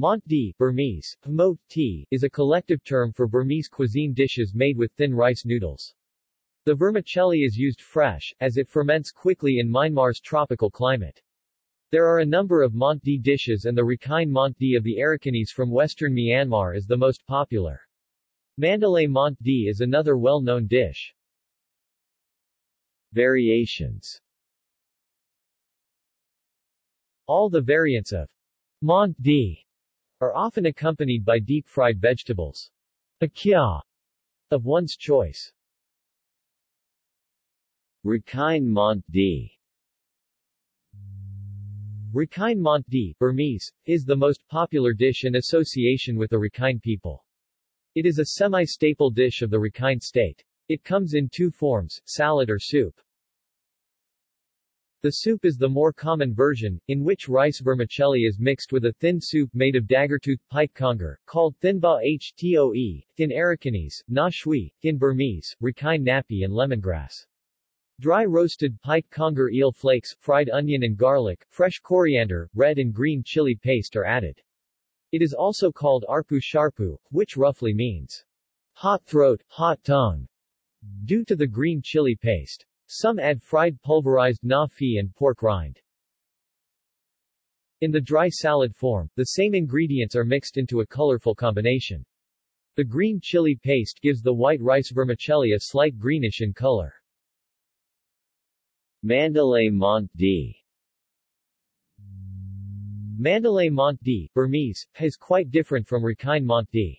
Mont di Burmese, Hmot tea, is a collective term for Burmese cuisine dishes made with thin rice noodles. The vermicelli is used fresh, as it ferments quickly in Myanmar's tropical climate. There are a number of Mont di dishes and the Rakhine Mont di of the Arakanese from western Myanmar is the most popular. Mandalay Mont di is another well-known dish. Variations All the variants of Mont di are often accompanied by deep-fried vegetables. A kya of one's choice. Rakhine Mont di Rakhine Mont di Burmese, is the most popular dish in association with the Rakhine people. It is a semi-staple dish of the Rakhine state. It comes in two forms, salad or soup. The soup is the more common version, in which rice vermicelli is mixed with a thin soup made of daggertooth pike conger, called thinba htoe, thin Arakanese, na shui, thin Burmese, Rakhine ngapi and lemongrass. Dry roasted pike conger eel flakes, fried onion and garlic, fresh coriander, red and green chili paste are added. It is also called arpu sharpu, which roughly means hot throat, hot tongue, due to the green chili paste. Some add fried pulverized ngapi and pork rind. In the dry salad form, the same ingredients are mixed into a colorful combination. The green chili paste gives the white rice vermicelli a slight greenish in color. Mandalay Mont di Mandalay Mont di, Burmese, is quite different from Rakhine Mont di.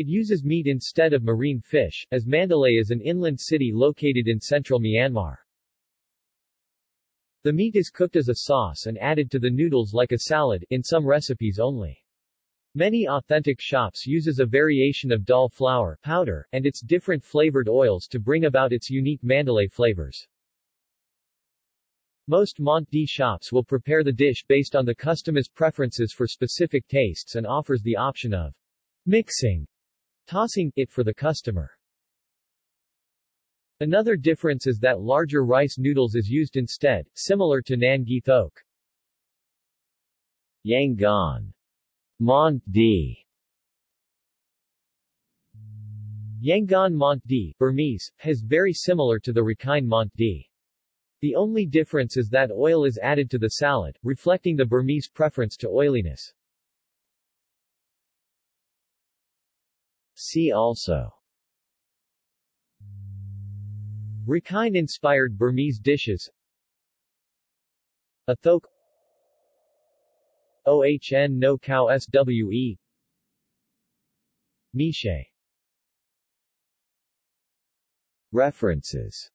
It uses meat instead of marine fish, as Mandalay is an inland city located in central Myanmar. The meat is cooked as a sauce and added to the noodles like a salad, in some recipes only. Many authentic shops uses a variation of dal flour powder, and its different flavored oils to bring about its unique Mandalay flavors. Most Mont di shops will prepare the dish based on the customer's preferences for specific tastes and offers the option of mixing tossing it for the customer. Another difference is that larger rice noodles is used instead, similar to Nan Gyi Thoke. Yangon. Mont di. Yangon Mont di, Burmese, is very similar to the Rakhine Mont di. The only difference is that oil is added to the salad, reflecting the Burmese preference to oiliness. See also. Rakhine-inspired Burmese dishes. Athoke. OHN no cow SWE. Mee shay References